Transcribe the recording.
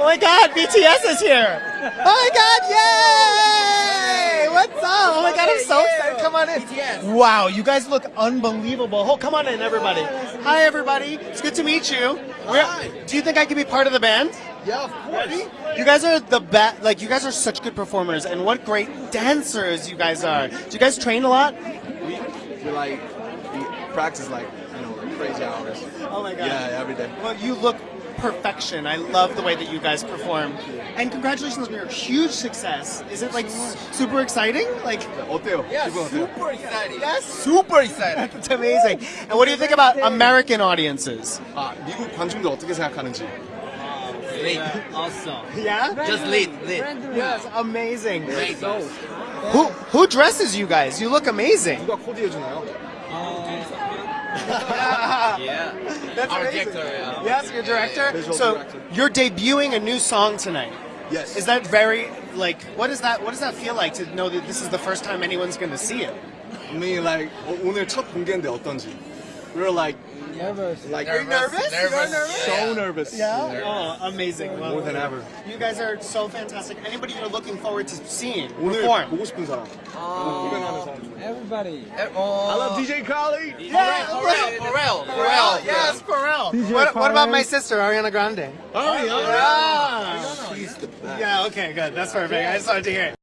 Oh my god, BTS is here! Oh my god, yay! What's up? Oh my god, I'm so excited. Come on in. BTS. Wow, you guys look unbelievable. Oh, come on in, everybody. Hi, everybody. It's good to meet you. Hi. Do you think I could be part of the band? Yeah, of course. You guys are the best. Like, you guys are such good performers, and what great dancers you guys are. Do you guys train a lot? We, we like, we practice like, you know, like crazy hours. Oh my god. Yeah, every day. Well, you look perfection. I love the way that you guys perform. And congratulations on your huge success. Is it like s- super exciting? Like, 어때요? Yeah, 기분 어때요? super exciting. yes, Super exciting. it's amazing. And what do you think about American audiences? 아, 미국 관중들 어떻게 생각하는지. Lit. Also. Yeah? Just lit. Lit. Yes, amazing. Great. Who who dresses you guys? You look amazing. 누가 코디해주나요? Yeah. That's Our amazing. director, yeah. Yes, your director. Visual so director. you're debuting a new song tonight. Yes. Is that very like what is that? What does that feel like to know that this is the first time anyone's going to see it? I mean, like, 오- 오늘 첫 공개인데 어떤지. We were like, nervous. Like nervous, you're nervous? nervous. You're nervous. So nervous. Yeah. Nervous. Oh, amazing. Love More than ever. You guys are so fantastic. Anybody you're looking forward to seeing perform? Um, everybody. Oh. I love DJ Khaled. Yeah, Pharrell. Pharrell. Pharrell. Yes, Pharrell. DJ what, what about my sister Ariana Grande? Oh yeah. yeah. She's the best. Yeah. Okay. Good. That's perfect. I just wanted to hear it.